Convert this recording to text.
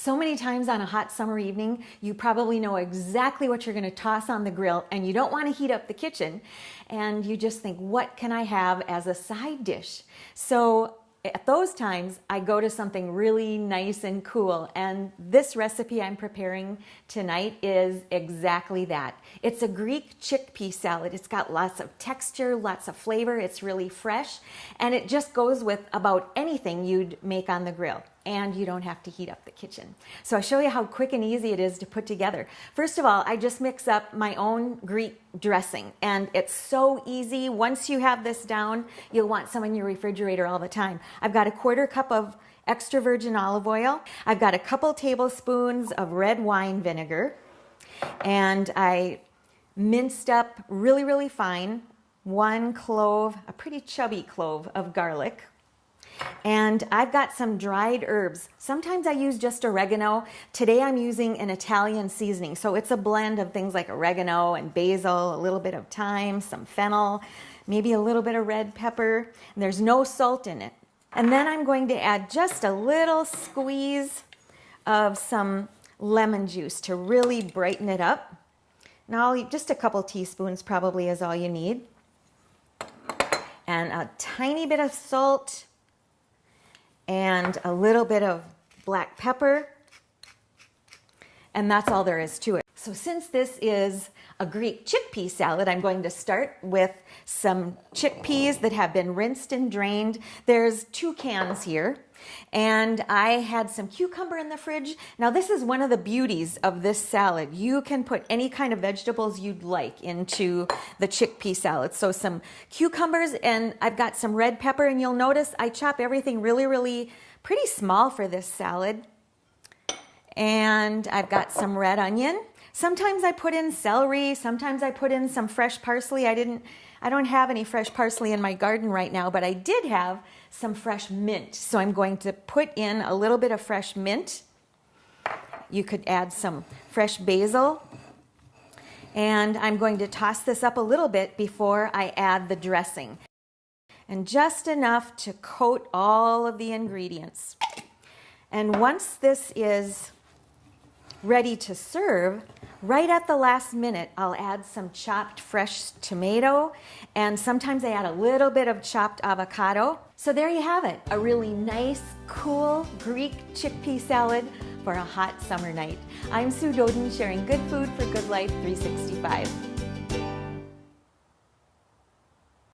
So many times on a hot summer evening, you probably know exactly what you're going to toss on the grill and you don't want to heat up the kitchen. And you just think, what can I have as a side dish? So eh, at those times, I go to something really nice and cool. And this recipe I'm preparing tonight is exactly that. It's a Greek chickpea salad. It's got lots of texture, lots of flavor. It's really fresh. And it just goes with about anything you'd make on the grill and you don't have to heat up the kitchen. So I'll show you how quick and easy it is to put together. First of all, I just mix up my own Greek dressing and it's so easy. Once you have this down, you'll want some in your refrigerator all the time. I've got a quarter cup of extra virgin olive oil. I've got a couple tablespoons of red wine vinegar and I minced up really, really fine one clove, a pretty chubby clove of garlic, and I've got some dried herbs. Sometimes I use just oregano. Today I'm using an Italian seasoning. So it's a blend of things like oregano and basil, a little bit of thyme, some fennel, maybe a little bit of red pepper. There's no salt in it. And then I'm going to add just a little squeeze of some lemon juice to really brighten it up. Now, just a couple teaspoons probably is all you need. And a tiny bit of salt and a little bit of black pepper. And that's all there is to it. So since this is a Greek chickpea salad, I'm going to start with some chickpeas that have been rinsed and drained. There's two cans here. And I had some cucumber in the fridge. Now this is one of the beauties of this salad. You can put any kind of vegetables you'd like into the chickpea salad. So some cucumbers and I've got some red pepper and you'll notice I chop everything really, really pretty small for this salad. And I've got some red onion. Sometimes I put in celery, sometimes I put in some fresh parsley. I didn't I don't have any fresh parsley in my garden right now, but I did have some fresh mint. So I'm going to put in a little bit of fresh mint. You could add some fresh basil. And I'm going to toss this up a little bit before I add the dressing. And just enough to coat all of the ingredients. And once this is ready to serve, right at the last minute, I'll add some chopped fresh tomato, and sometimes I add a little bit of chopped avocado. So there you have it, a really nice, cool Greek chickpea salad for a hot summer night. I'm Sue Doeden, sharing good food for good life 365.